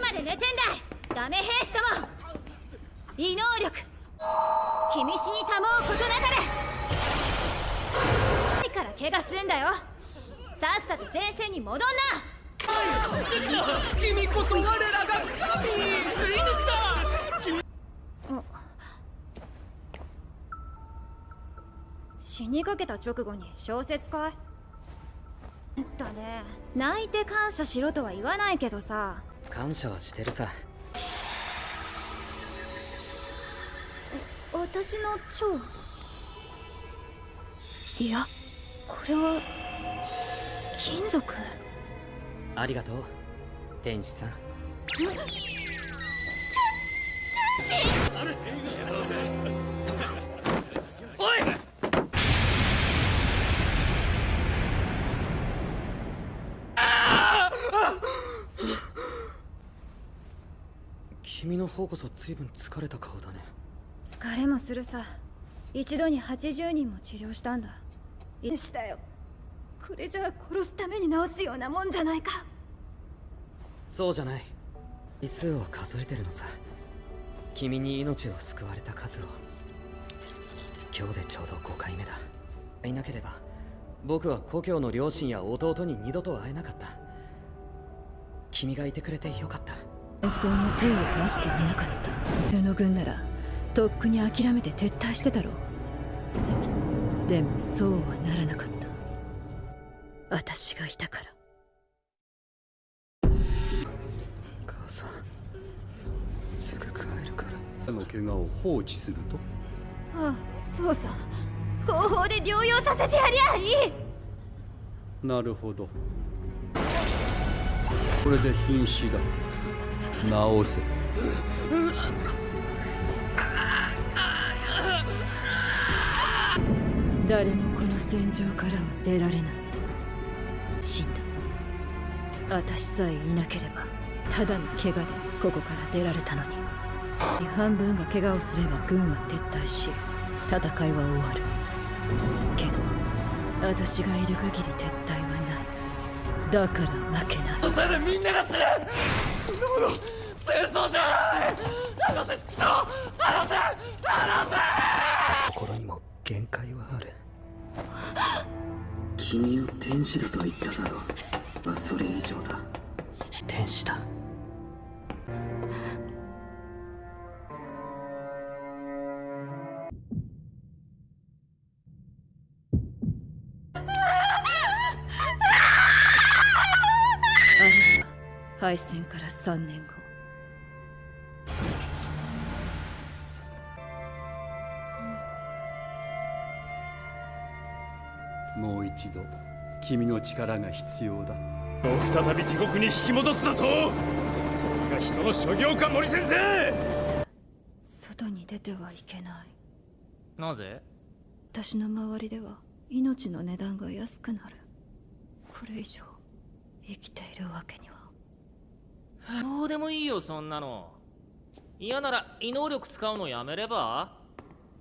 つまで寝てんだダメ兵士とも異能力君死にたもうことなかれから。怪我するんだよさっさと前線に戻んな君こそ我ら。が神救い主だ死にかけた直後に小説かいだね泣いて感謝しろとは言わないけどさ感謝はしてるさ。私の蝶いやこれは金属？ありがとう天使さん。おい君の方こそ随分疲れた顔だね。疲れもするさ。一度に80人も治療したんだ。いしたよ。これじゃあ殺すために治すようなもんじゃないか。そうじゃない。位数を数えてるのさ。君に命を救われた数を今日でちょうど5回目だ。いなければ僕は故郷の両親や弟に二度と会えなかった。君がいてくれてよかった戦争の手を出していなかった。世の軍ならとっくに諦めて撤退してたろう。でもそうはならなかった。私がいたから。母さんすぐ帰るから。の怪我を放置すると？ああそうさ。後方で療養させてやりゃいい！なるほど。これで瀕死だ治せ。誰もこの戦場からは出られない。死んだ。私さえいなければただの怪我でここから出られたのに。半分が怪我をすれば軍は撤退し戦いは終わる。けど私がいる限り撤退はない。だから負けない。せいでみんなが死ぬの戦争じゃない離せ畜生離せ離せ心にも限界はある君を天使だと言っただろう。まあそれ以上だ。天使だ敗戦から3年後。もう一度君の力が必要だ。再び地獄に引き戻すだと。それが人の所業か森先生。外に出てはいけない。なぜ？私の周りでは命の値段が安くなる。これ以上生きているわけにはどうでもいいよそんなの。嫌なら異能力使うのやめれば？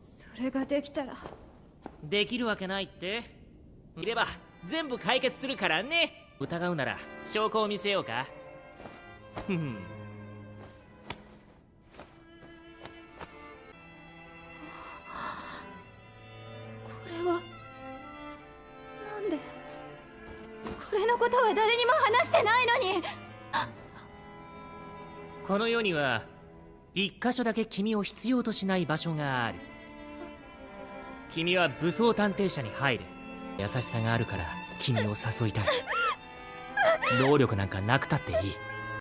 それができたら。できるわけないって。いれば全部解決するからね。疑うなら証拠を見せようか。ふん。これはなんで？これのことは誰にも話してないのにこの世には一箇所だけ君を必要としない場所がある。君は武装探偵社に入れ。優しさがあるから君を誘いたい。能力なんかなくたっていい